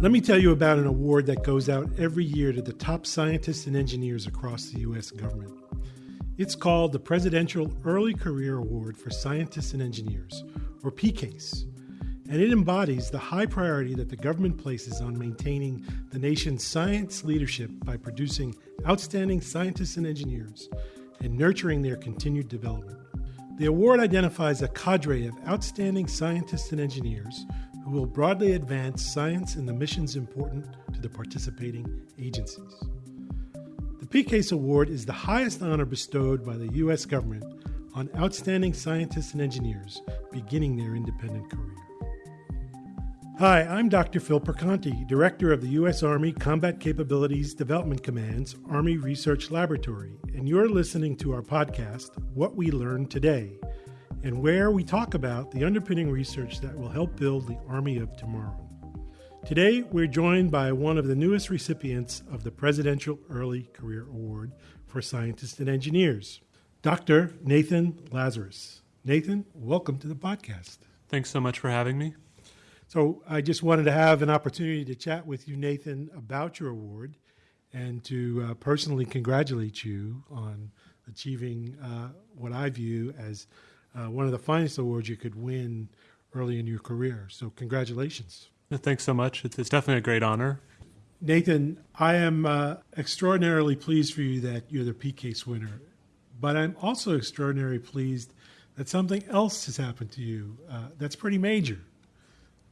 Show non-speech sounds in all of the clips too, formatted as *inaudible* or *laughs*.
Let me tell you about an award that goes out every year to the top scientists and engineers across the U.S. government. It's called the Presidential Early Career Award for Scientists and Engineers, or PECASE, and it embodies the high priority that the government places on maintaining the nation's science leadership by producing outstanding scientists and engineers and nurturing their continued development. The award identifies a cadre of outstanding scientists and engineers who will broadly advance science and the missions important to the participating agencies. The PECASE Award is the highest honor bestowed by the U.S. government on outstanding scientists and engineers beginning their independent career. Hi, I'm Dr. Phil Perconti, Director of the U.S. Army Combat Capabilities Development Command's Army Research Laboratory, and you're listening to our podcast, What We Learned Today and where we talk about the underpinning research that will help build the Army of tomorrow. Today, we're joined by one of the newest recipients of the Presidential Early Career Award for Scientists and Engineers, Dr. Nathan Lazarus. Nathan, welcome to the podcast. Thanks so much for having me. So, I just wanted to have an opportunity to chat with you, Nathan, about your award and to uh, personally congratulate you on achieving uh, what I view as uh, one of the finest awards you could win early in your career. So, congratulations. Thanks so much. It's, it's definitely a great honor. Nathan, I am uh, extraordinarily pleased for you that you're the PECASE winner, but I'm also extraordinarily pleased that something else has happened to you uh, that's pretty major.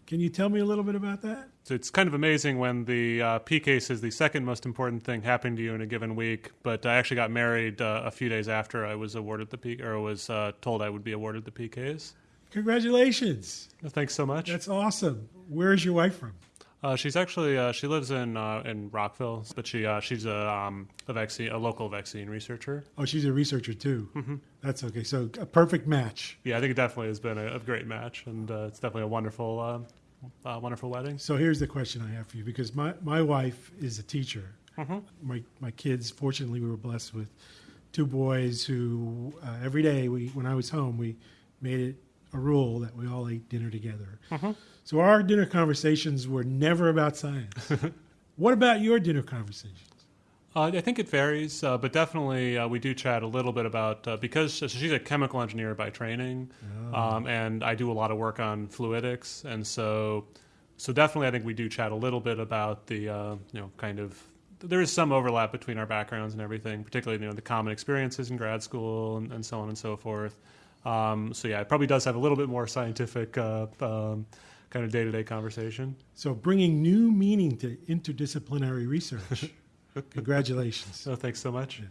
Can you tell me a little bit about that? So it's kind of amazing when the uh, PECASE is the second most important thing happening to you in a given week. But I actually got married uh, a few days after I was awarded the P or was uh, told I would be awarded the PECASE. Congratulations! Thanks so much. That's awesome. Where is your wife from? Uh, she's actually uh, she lives in uh, in Rockville, but she uh, she's a um, a vaccine a local vaccine researcher. Oh, she's a researcher too. Mm-hmm. That's okay. So a perfect match. Yeah, I think it definitely has been a, a great match, and uh, it's definitely a wonderful uh, wonderful wedding. So here's the question I have for you because my, my wife is a teacher. Mm-hmm. My, my kids, fortunately, we were blessed with two boys who uh, every day we when I was home we made it a rule that we all ate dinner together. Mm-hmm. So our dinner conversations were never about science. *laughs* what about your dinner conversations? Uh, I think it varies, uh, but definitely uh, we do chat a little bit about uh, because so she's a chemical engineer by training, Oh. um, and I do a lot of work on fluidics, and so so definitely I think we do chat a little bit about the uh, you know kind of there is some overlap between our backgrounds and everything, particularly you know the common experiences in grad school and, and so on and so forth. Um, so yeah, it probably does have a little bit more scientific uh, um, kind of day to day conversation. So bringing new meaning to interdisciplinary research. *laughs* Congratulations. *laughs* Oh, thanks so much.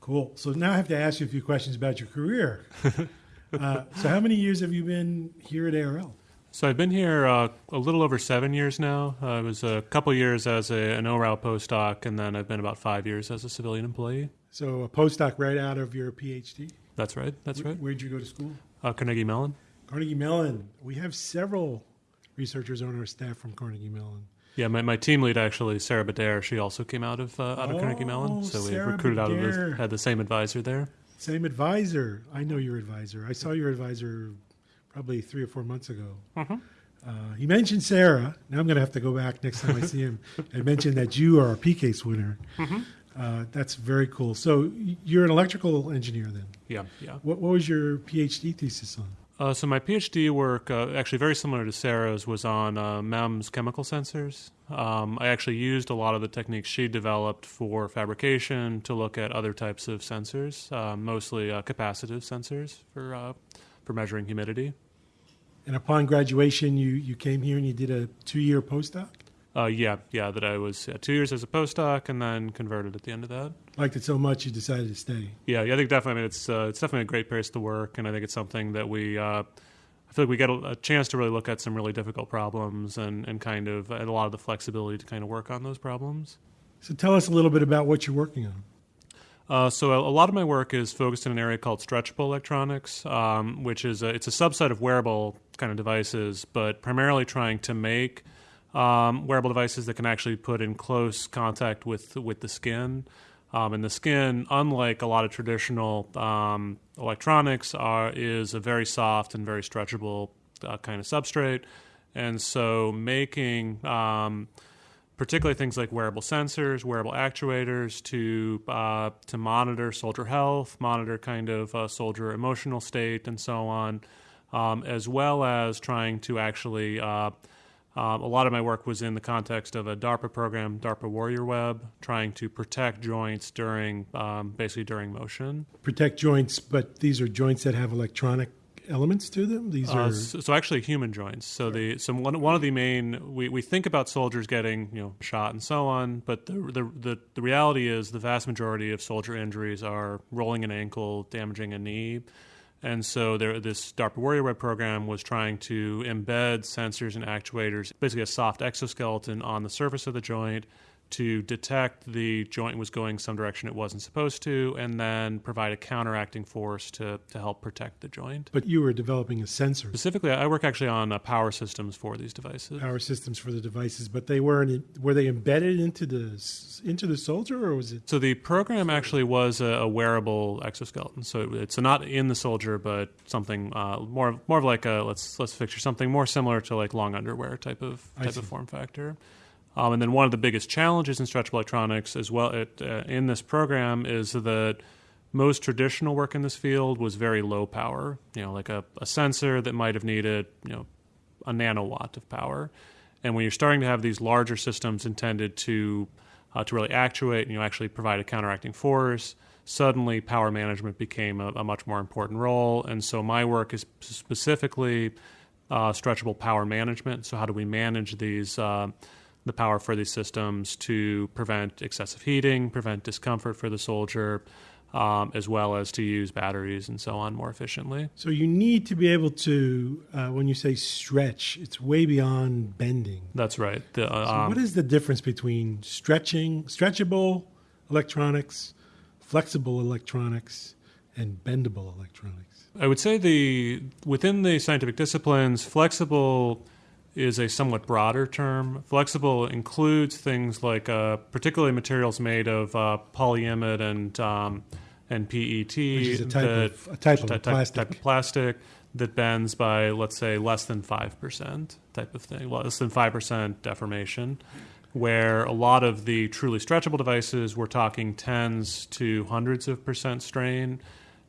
Cool. So now I have to ask you a few questions about your career. *laughs* uh, so how many years have you been here at ARL? So I've been here uh, a little over seven years now. Uh, I was a couple years as a, an ORAU postdoc, and then I've been about five years as a civilian employee. So a postdoc right out of your PhD? That's right. That's right. Where'd you go to school? Uh, Carnegie Mellon. Carnegie Mellon. We have several researchers on our staff from Carnegie Mellon. Yeah, my, my team lead actually, Sarah Bedair, she also came out of uh, out of Carnegie Oh, Mellon. So we Sarah recruited out of the, had the same advisor there. Same advisor. I know your advisor. I saw your advisor probably three or four months ago. Mhm. Uh, he mentioned Sarah. Now I'm going to have to go back next time I see him *laughs* and mention that you are a PECASE winner. Mhm. Uh, that's very cool. So you're an electrical engineer then. Yeah, yeah. What, what was your PhD thesis on? Uh, so my PhD work, uh, actually very similar to Sarah's, was on uh, MEMS chemical sensors. Um, I actually used a lot of the techniques she developed for fabrication to look at other types of sensors, uh, mostly uh, capacitive sensors for uh, for measuring humidity. And upon graduation, you, you came here and you did a two year postdoc? Uh, yeah, yeah. That I was uh, two years as a postdoc and then converted at the end of that. Liked it so much you decided to stay. Yeah, yeah. I think definitely. I mean, it's uh, it's definitely a great place to work, and I think it's something that we. Uh, I feel like we get a, a chance to really look at some really difficult problems and, and kind of and a lot of the flexibility to kind of work on those problems. So tell us a little bit about what you're working on. Uh, so a, a lot of my work is focused in an area called stretchable electronics, um, which is a, it's a subset of wearable kind of devices, but primarily trying to make um, wearable devices that can actually put in close contact with with the skin. Um, and the skin, unlike a lot of traditional um, electronics, are, is a very soft and very stretchable uh, kind of substrate. And so making um, particularly things like wearable sensors, wearable actuators to uh, to monitor soldier health, monitor kind of uh, soldier emotional state, and so on, um, as well as trying to actually uh, um, a lot of my work was in the context of a DARPA program, DARPA Warrior Web, trying to protect joints during um, basically during motion. Protect joints, but these are joints that have electronic elements to them. These uh, are so, so, actually human joints. So the so one, one of the main we, we think about soldiers getting you know shot and so on, but the, the the the reality is the vast majority of soldier injuries are rolling an ankle, damaging a knee and so there, this DARPA Warrior Web program was trying to embed sensors and actuators, basically a soft exoskeleton on the surface of the joint to detect the joint was going some direction it wasn't supposed to, and then provide a counteracting force to, to help protect the joint. But you were developing a sensor. Specifically, I work actually on uh, power systems for these devices. Power systems for the devices, but they weren't. Were they embedded into the into the soldier, or was it? So the program actually was a, a wearable exoskeleton. So it's not in the soldier, but something uh, more more of like a let's let's picture something more similar to like long underwear type of type of form factor. Um, and then one of the biggest challenges in stretchable electronics, as well at, uh, in this program, is that most traditional work in this field was very low power. You know, like a, a sensor that might have needed you know a nanowatt of power. And when you're starting to have these larger systems intended to uh, to really actuate and you know, actually provide a counteracting force, suddenly power management became a, a, much more important role. And so my work is specifically uh, stretchable power management. So how do we manage these? Uh, the power for these systems to prevent excessive heating, prevent discomfort for the soldier, um, as well as to use batteries and so on more efficiently. So you need to be able to, uh, when you say stretch, it's way beyond bending. That's right. The, uh, so um, what is the difference between stretching, stretchable electronics, flexible electronics, and bendable electronics? I would say the within the scientific disciplines, flexible is a somewhat broader term. Flexible includes things like uh, particularly materials made of uh, polyimide and um, and PET, which is a type that, of a type of type, plastic. type of plastic that bends by let's say less than five percent type of thing, less than five percent deformation. Where a lot of the truly stretchable devices, we're talking tens to hundreds of percent strain,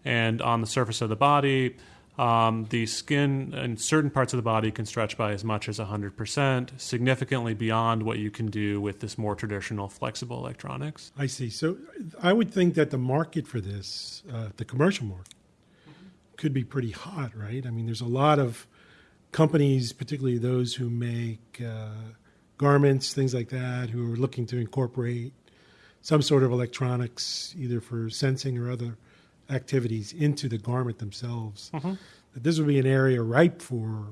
and on the surface of the body, um, the skin in certain parts of the body can stretch by as much as 100%, significantly beyond what you can do with this more traditional flexible electronics. I see. So I would think that the market for this, uh, the commercial market, could be pretty hot, right? I mean, there's a lot of companies, particularly those who make uh, garments, things like that, who are looking to incorporate some sort of electronics, either for sensing or other activities into the garment themselves, mm-hmm. that this would be an area ripe for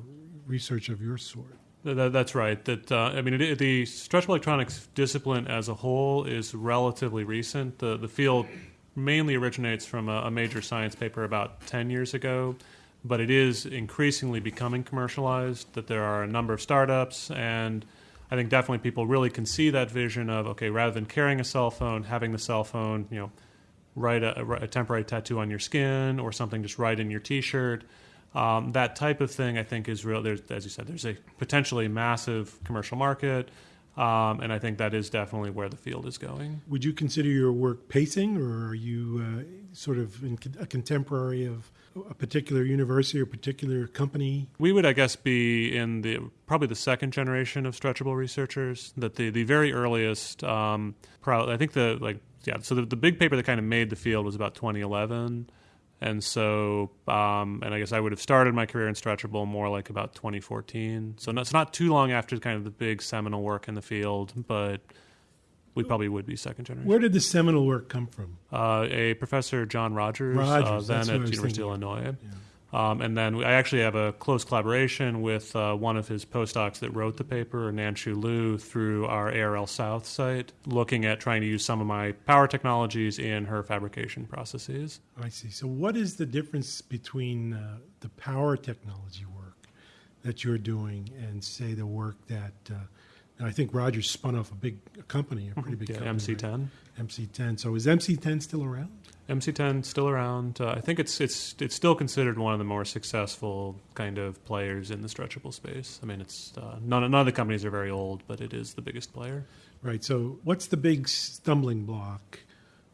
research of your sort. That, that's right. That uh, I mean, it, the stretchable electronics discipline as a whole is relatively recent. The the field mainly originates from a, a, major science paper about ten years ago, but it is increasingly becoming commercialized. That there are a number of startups, and I think definitely people really can see that vision of okay, rather than carrying a cell phone, having the cell phone, you know write a, a, temporary tattoo on your skin or something just right in your T-shirt. Um, that type of thing, I think, is real. There's, as you said, there's a potentially massive commercial market, um, and I think that is definitely where the field is going. Would you consider your work pacing, or are you uh, sort of a contemporary of a particular university or particular company? We would, I guess, be in the probably the second generation of stretchable researchers. That the the very earliest, um, I think the like yeah, so the, the big paper that kind of made the field was about 2011. And so, um, and I guess I would have started my career in stretchable more like about 2014. So it's not too long after kind of the big seminal work in the field, but we probably would be second generation. Where did the seminal work come from? Uh, a professor, John Rogers, Rogers uh, then at University of Illinois. Yeah. Um, and then I actually have a close collaboration with uh, one of his postdocs that wrote the paper, Nanshu Lu, through our ARL South site, looking at trying to use some of my power technologies in her fabrication processes. I see. So, what is the difference between uh, the power technology work that you're doing and, say, the work that uh, And I think Rogers spun off a big company, a pretty big Yeah, company. MC10. right? MC10. So is MC10 still around? MC10 still around. Uh, I think it's it's it's still considered one of the more successful kind of players in the stretchable space. I mean, it's uh, none none of the companies are very old, but it is the biggest player. Right. So what's the big stumbling block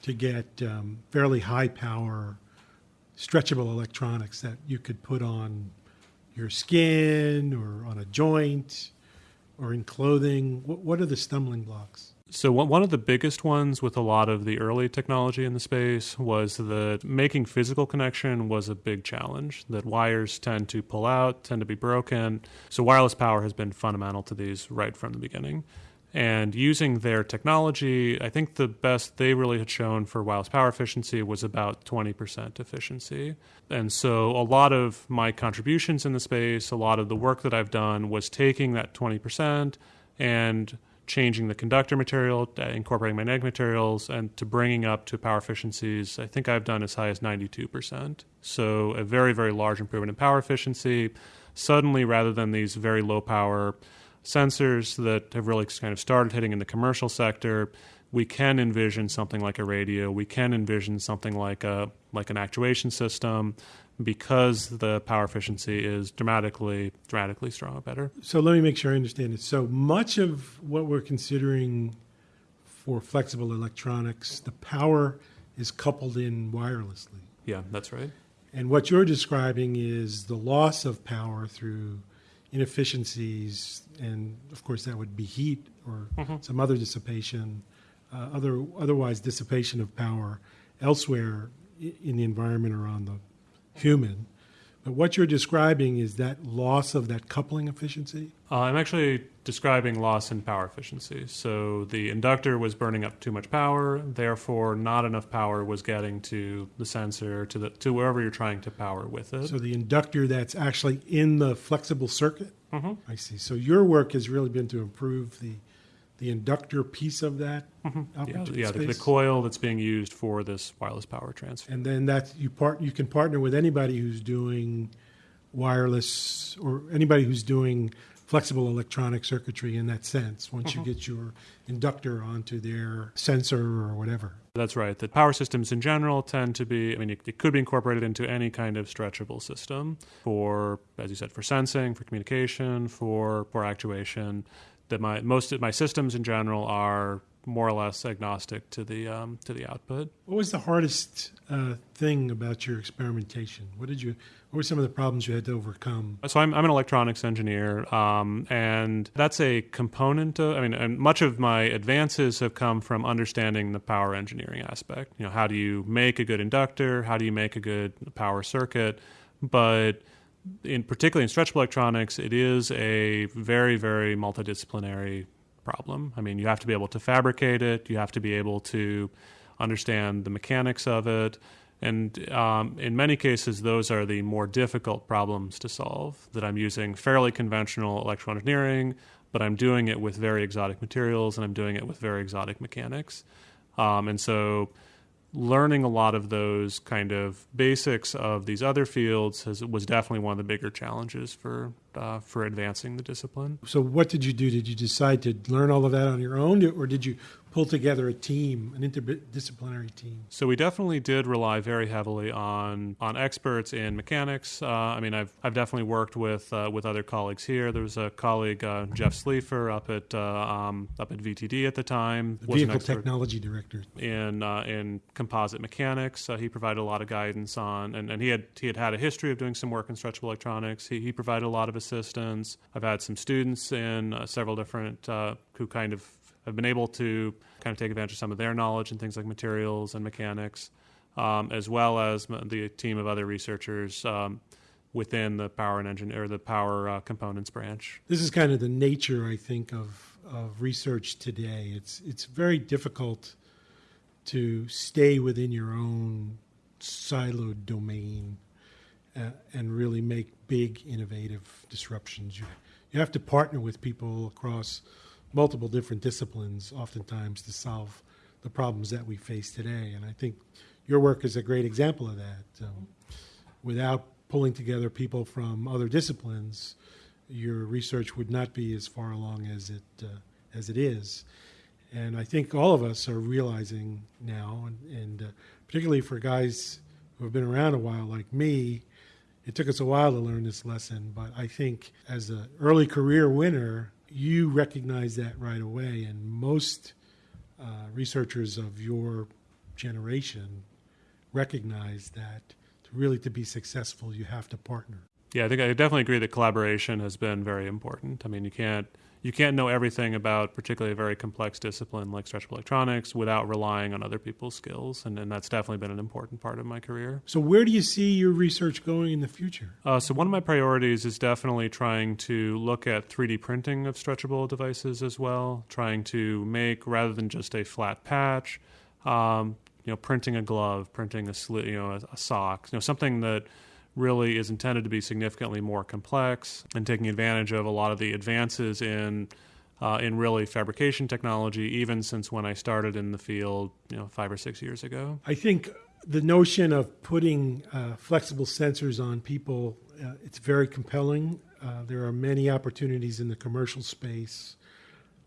to get um, fairly high power stretchable electronics that you could put on your skin or on a joint or in clothing? What, what are the stumbling blocks? So one one of the biggest ones with a lot of the early technology in the space was that making physical connection was a big challenge. That wires tend to pull out, tend to be broken. So wireless power has been fundamental to these right from the beginning. And using their technology, I think the best they really had shown for wireless power efficiency was about 20% efficiency. And so a lot of my contributions in the space, a lot of the work that I've done was taking that 20% and changing the conductor material, uh, incorporating magnetic materials, and to bringing up to power efficiencies. I think I've done as high as 92%. So a very, very large improvement in power efficiency. Suddenly, rather than these very low power sensors that have really kind of started hitting in the commercial sector, we can envision something like a radio. We can envision something like a like an actuation system because the power efficiency is dramatically dramatically strong better. So let me make sure I understand it. So much of what we're considering for flexible electronics, the power is coupled in wirelessly. Yeah, that's right. And what you're describing is the loss of power through inefficiencies, and of course that would be heat or some other dissipation, uh, other otherwise dissipation of power elsewhere in the environment or on the human. But what you're describing is that loss of that coupling efficiency. Uh, I'm actually describing loss in power efficiency. So the inductor was burning up too much power, therefore not enough power was getting to the sensor to the to wherever you're trying to power with it. So the inductor that's actually in the flexible circuit. Mhm. I see. So your work has really been to improve the the inductor piece of that yeah, opportunity yeah the, the coil that's being used for this wireless power transfer. and then that you part you can partner with anybody who's doing wireless or anybody who's doing flexible electronic circuitry in that sense once Mm-hmm. you get your inductor onto their sensor or whatever That's right. The power systems in general tend to be, I mean, it, it could be incorporated into any kind of stretchable system for, as you said, for sensing, for communication, for, for actuation. That my most of my systems in general are more or less agnostic to the um, to the output. what was the hardest uh, thing about your experimentation what did you what were some of the problems you had to overcome So I'm, I'm an electronics engineer, um, and that's a component. Of, I mean, and much of my advances have come from understanding the power engineering aspect. You know, how do you make a good inductor? How do you make a good power circuit? But in particularly in stretchable electronics, it is a very, very multidisciplinary problem. I mean, you have to be able to fabricate it. You have to be able to understand the mechanics of it. And um, in many cases, those are the more difficult problems to solve. That I'm using fairly conventional electrical engineering, but I'm doing it with very exotic materials and I'm doing it with very exotic mechanics. Um, and so, learning a lot of those kind of basics of these other fields has, was definitely one of the bigger challenges for uh, for advancing the discipline. so what did you do did you decide to learn all of that on your own or did you pull together a team an interdisciplinary team So we definitely did rely very heavily on on experts in mechanics. Uh, I mean, I've I've definitely worked with uh, with other colleagues here. There was a colleague uh, Jeff Sleefer up at uh, um, up at VTD at the time. the was vehicle technology director in uh, in composite mechanics. Uh, he provided a lot of guidance on, and, and he had he had had a history of doing some work in stretchable electronics. He, he provided a lot of assistance. I've had some students in uh, several different uh, who kind of have been able to kind of take advantage of some of their knowledge in things like materials and mechanics, um, as well as the team of other researchers. Um, Within the power and engine or the power uh, components branch, this is kind of the nature i think of of research today it's it's very difficult to stay within your own siloed domain uh, and really make big innovative disruptions you you have to partner with people across multiple different disciplines oftentimes to solve the problems that we face today and i think your work is a great example of that um, without pulling together people from other disciplines your research would not be as far along as it uh, as it is. And I think all of us are realizing now, and, and uh, particularly for guys who have been around a while like me, it took us a while to learn this lesson. But I think as an early career winner, you recognize that right away. And most uh, researchers of your generation recognize that to really to be successful, you have to partner. Yeah, I think I definitely agree that collaboration has been very important. I mean, you can't you can't know everything about particularly a very complex discipline like stretchable electronics without relying on other people's skills, and, and that's definitely been an important part of my career. So, where do you see your research going in the future? Uh, so, one of my priorities is definitely trying to look at 3D printing of stretchable devices as well, trying to make rather than just a flat patch. Um, you know, printing a glove, printing a sli- you know a, a sock, you know something that really is intended to be significantly more complex and taking advantage of a lot of the advances in uh, in really fabrication technology, even since when I started in the field, you know, five or six years ago. I think the notion of putting uh, flexible sensors on people uh, it's very compelling. Uh, there are many opportunities in the commercial space.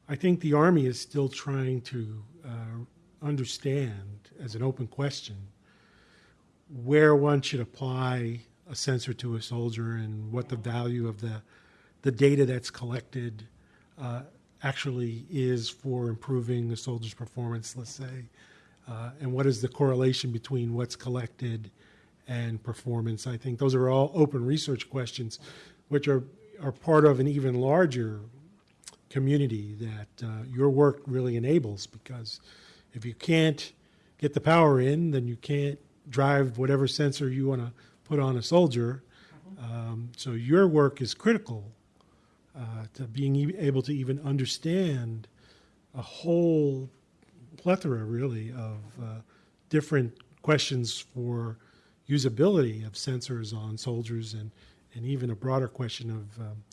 I think the Army is still trying to uh, understand, as an open question, where one should apply a sensor to a soldier and what the value of the the data that's collected uh, actually is for improving the soldier's performance, let's say, uh, and what is the correlation between what's collected and performance. I think those are all open research questions, which are are part of an even larger community that uh, your work really enables. Because if you can't get the power in, then you can't drive whatever sensor you want to put on a soldier. Um, so your work is critical uh, to being able to even understand a whole plethora, really, of uh, different questions for usability of sensors on soldiers and, and even a broader question of um,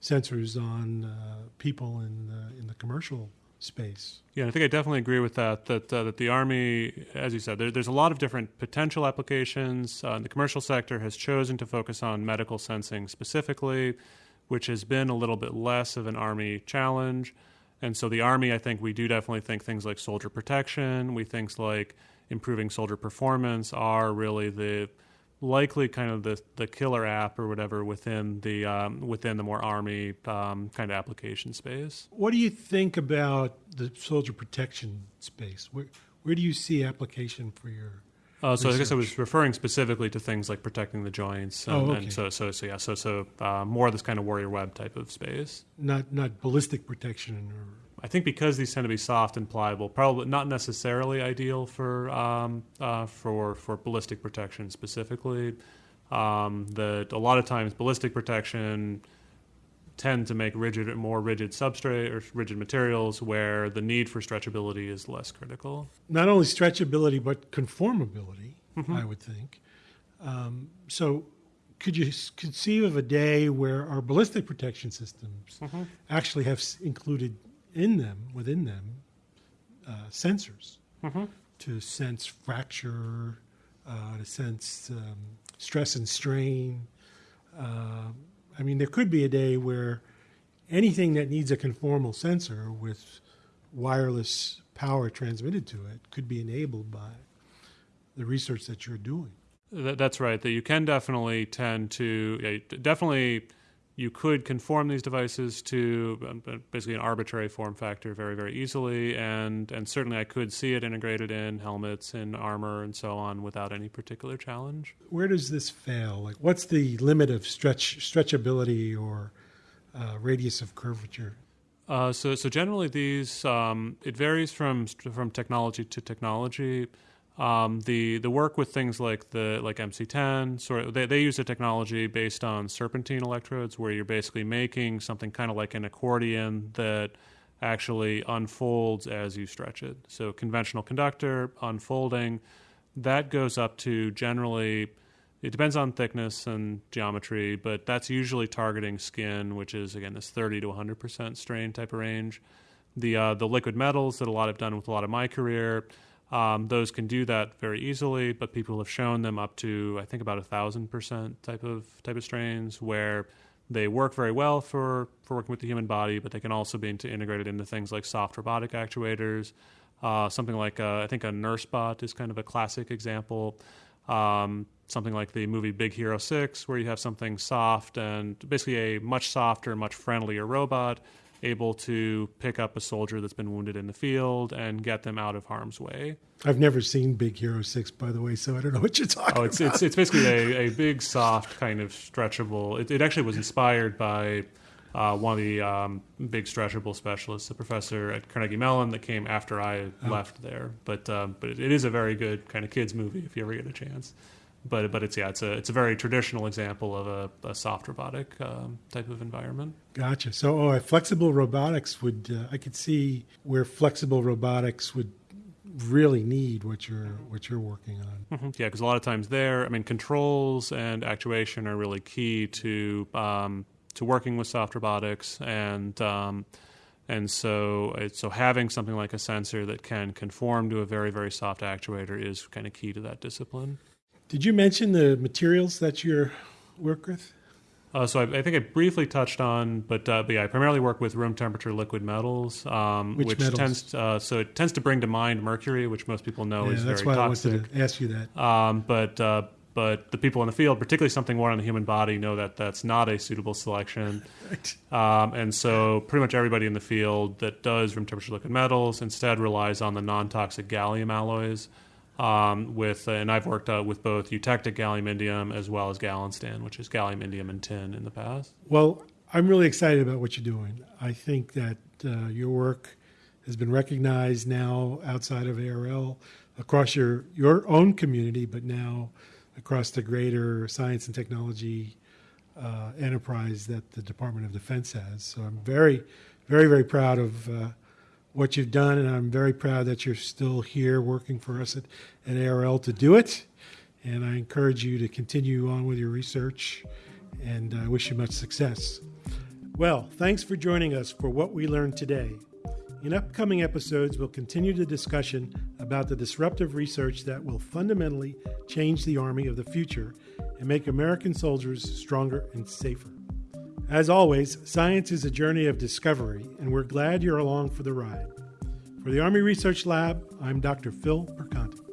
sensors on uh, people in the, in the commercial space. Yeah, I think I definitely agree with that. That uh, that the army, as you said, there, there's a lot of different potential applications. Uh, the commercial sector has chosen to focus on medical sensing specifically, which has been a little bit less of an army challenge. And so the army, I think we do definitely think things like soldier protection, we things like improving soldier performance are really the likely kind of the, the killer app or whatever within the um, within the more army um, kind of application space. What do you think about the soldier protection space? Where where do you see application for your uh, so I guess I was referring specifically to things like protecting the joints, and, oh, okay. and so so so yeah, so so uh, more of this kind of warrior web type of space. Not not ballistic protection or I think because these tend to be soft and pliable, probably not necessarily ideal for um, uh, for for ballistic protection specifically. Um, that a lot of times ballistic protection tend to make rigid more rigid substrate or rigid materials where the need for stretchability is less critical. Not only stretchability but conformability, mm-hmm. I would think. Um, so could you conceive of a day where our ballistic protection systems mm-hmm. actually have included in them, within them, uh, sensors mm-hmm. to sense fracture, uh, to sense um, stress and strain. Uh, I mean, there could be a day where anything that needs a conformal sensor with wireless power transmitted to it could be enabled by the research that you're doing. That's right. That you can definitely tend to yeah, definitely you could conform these devices to um, basically an arbitrary form factor very very easily and and certainly I could see it integrated in helmets and armor and so on without any particular challenge. Where does this fail? Like what's the limit of stretch stretchability or uh, radius of curvature? Uh, so so generally these um, it varies from from technology to technology. Um, the the work with things like the like MC10, sort of, they they use a technology based on serpentine electrodes, where you're basically making something kind of like an accordion that actually unfolds as you stretch it. So conventional conductor unfolding, that goes up to generally. It depends on thickness and geometry, but that's usually targeting skin, which is again this 30 to 100 percent strain type of range. The uh, the liquid metals that a lot have done with a lot of my career um, those can do that very easily, but people have shown them up to I think about a thousand percent type of type of strains where they work very well for, for working with the human body, but they can also be integrated into things like soft robotic actuators. Uh, something like uh, I think a nurse bot is kind of a classic example. Um, something like the movie Big Hero Six, where you have something soft and basically a much softer, much friendlier robot able to pick up a soldier that's been wounded in the field and get them out of harm's way. I've never seen Big Hero Six, by the way, so I don't know what you're talking oh, it's, about. It's, it's basically a, a *laughs* big, soft, kind of stretchable. It, it actually was inspired by uh, one of the um, big stretchable specialists, a professor at Carnegie Mellon that came after I oh. left there. But um, but it, it is a very good kind of kids movie if you ever get a chance but but it's yeah it's a it's a very traditional example of a, a soft robotic um, type of environment. Gotcha. So oh, flexible robotics would uh, I could see where flexible robotics would really need what you're what you're working on. Mm-hmm. Yeah, because a lot of times there, I mean, controls and actuation are really key to um, to working with soft robotics and. Um, and so, so having something like a sensor that can conform to a very, very soft actuator is kind of key to that discipline. Did you mention the materials that you work with? Uh, so I, I, think I briefly touched on, but, uh, but yeah, I primarily work with room temperature liquid metals, um, which, which metals? tends uh, so it tends to bring to mind mercury, which most people know yeah, is that's very why toxic. I wanted to ask you that. Um, but uh, but the people in the field, particularly something worn on the human body, know that that's not a suitable selection. *laughs* right. um, and so pretty much everybody in the field that does room temperature liquid metals instead relies on the non-toxic gallium alloys um, with, uh, and I've worked uh, with both eutectic gallium indium as well as Galinstan, which is gallium indium and tin in the past. Well, I'm really excited about what you're doing. I think that uh, your work has been recognized now outside of ARL across your, your own community, but now across the greater science and technology uh, enterprise that the Department of Defense has. So I'm very, very, very proud of uh, what you've done, and I'm very proud that you're still here working for us at, at ARL to do it. And I encourage you to continue on with your research, and I wish you much success. Well, thanks for joining us for what we learned today. In upcoming episodes, we'll continue the discussion about the disruptive research that will fundamentally change the Army of the future and make American soldiers stronger and safer. As always, science is a journey of discovery, and we're glad you're along for the ride. For the Army Research Lab, I'm Dr. Phil Perconti.